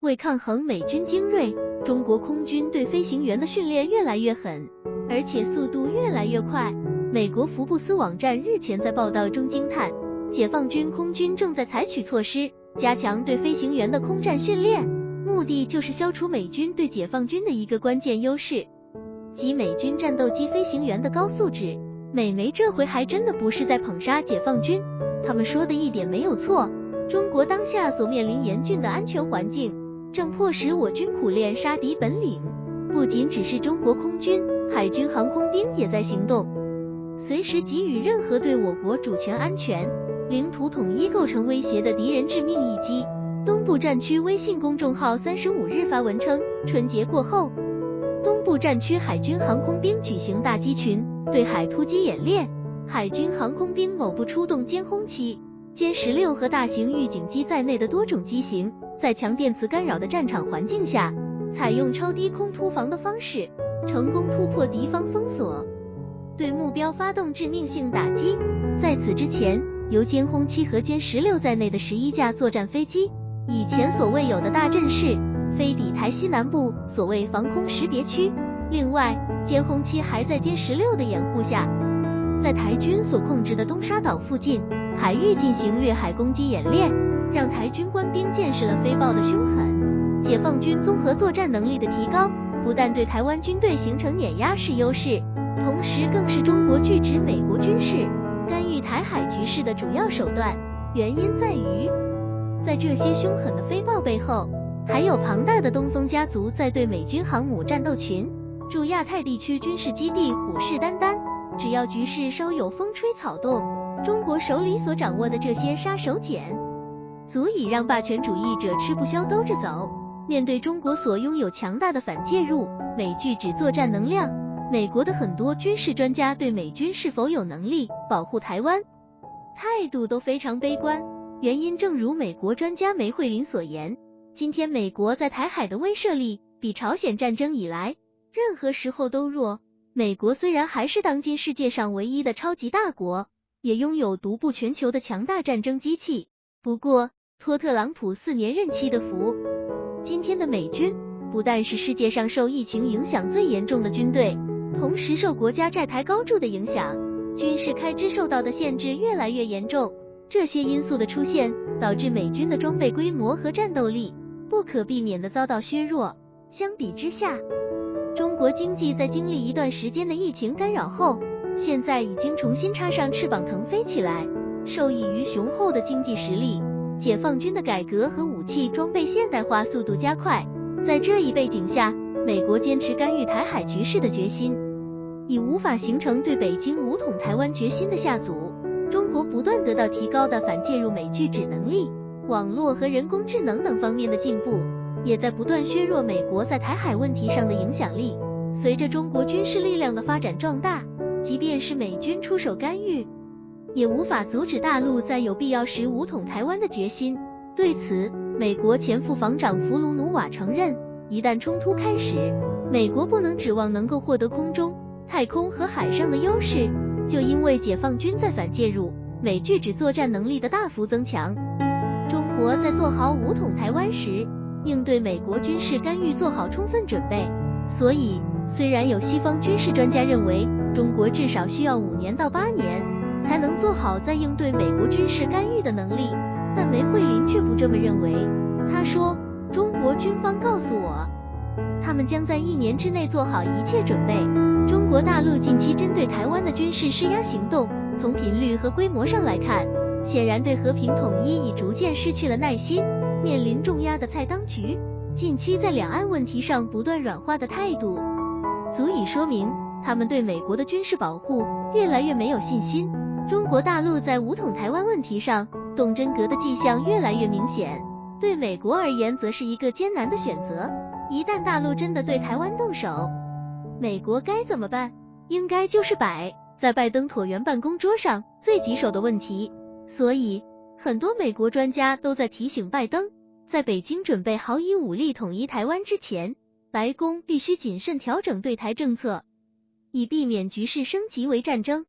为抗衡美军精锐，中国空军对飞行员的训练越来越狠，而且速度越来越快。美国福布斯网站日前在报道中惊叹，解放军空军正在采取措施，加强对飞行员的空战训练，目的就是消除美军对解放军的一个关键优势，即美军战斗机飞行员的高素质。美媒这回还真的不是在捧杀解放军，他们说的一点没有错。中国当下所面临严峻的安全环境。正迫使我军苦练杀敌本领，不仅只是中国空军，海军航空兵也在行动，随时给予任何对我国主权安全、领土统一构成威胁的敌人致命一击。东部战区微信公众号三十五日发文称，春节过后，东部战区海军航空兵举行大机群对海突击演练，海军航空兵某部出动歼轰七、歼十六和大型预警机在内的多种机型。在强电磁干扰的战场环境下，采用超低空突防的方式，成功突破敌方封锁，对目标发动致命性打击。在此之前，由歼轰七和歼十六在内的十一架作战飞机，以前所未有的大阵势，飞抵台西南部所谓防空识别区。另外，歼轰七还在歼十六的掩护下，在台军所控制的东沙岛附近海域进行掠海攻击演练。让台军官兵见识了飞豹的凶狠。解放军综合作战能力的提高，不但对台湾军队形成碾压式优势，同时更是中国拒止美国军事干预台海局势的主要手段。原因在于，在这些凶狠的飞豹背后，还有庞大的东风家族在对美军航母战斗群、驻亚太地区军事基地虎视眈眈。只要局势稍有风吹草动，中国手里所掌握的这些杀手锏。足以让霸权主义者吃不消兜着走。面对中国所拥有强大的反介入、美拒止作战能量，美国的很多军事专家对美军是否有能力保护台湾，态度都非常悲观。原因正如美国专家梅惠林所言，今天美国在台海的威慑力比朝鲜战争以来任何时候都弱。美国虽然还是当今世界上唯一的超级大国，也拥有独步全球的强大战争机器，不过。托特朗普四年任期的福，今天的美军不但是世界上受疫情影响最严重的军队，同时受国家债台高筑的影响，军事开支受到的限制越来越严重。这些因素的出现，导致美军的装备规模和战斗力不可避免的遭到削弱。相比之下，中国经济在经历一段时间的疫情干扰后，现在已经重新插上翅膀腾飞起来，受益于雄厚的经济实力。解放军的改革和武器装备现代化速度加快，在这一背景下，美国坚持干预台海局势的决心已无法形成对北京武统台湾决心的下阻。中国不断得到提高的反介入美拒止能力，网络和人工智能等方面的进步，也在不断削弱美国在台海问题上的影响力。随着中国军事力量的发展壮大，即便是美军出手干预。也无法阻止大陆在有必要时武统台湾的决心。对此，美国前副防长弗鲁努瓦承认，一旦冲突开始，美国不能指望能够获得空中、太空和海上的优势，就因为解放军在反介入、美拒止作战能力的大幅增强。中国在做好武统台湾时，应对美国军事干预做好充分准备。所以，虽然有西方军事专家认为，中国至少需要五年到八年。才能做好在应对美国军事干预的能力，但梅惠林却不这么认为。他说：“中国军方告诉我，他们将在一年之内做好一切准备。中国大陆近期针对台湾的军事施压行动，从频率和规模上来看，显然对和平统一已逐渐失去了耐心。面临重压的蔡当局，近期在两岸问题上不断软化的态度，足以说明他们对美国的军事保护越来越没有信心。”中国大陆在武统台湾问题上动真格的迹象越来越明显，对美国而言则是一个艰难的选择。一旦大陆真的对台湾动手，美国该怎么办？应该就是摆在拜登椭圆办公桌上最棘手的问题。所以，很多美国专家都在提醒拜登，在北京准备好以武力统一台湾之前，白宫必须谨慎调整对台政策，以避免局势升级为战争。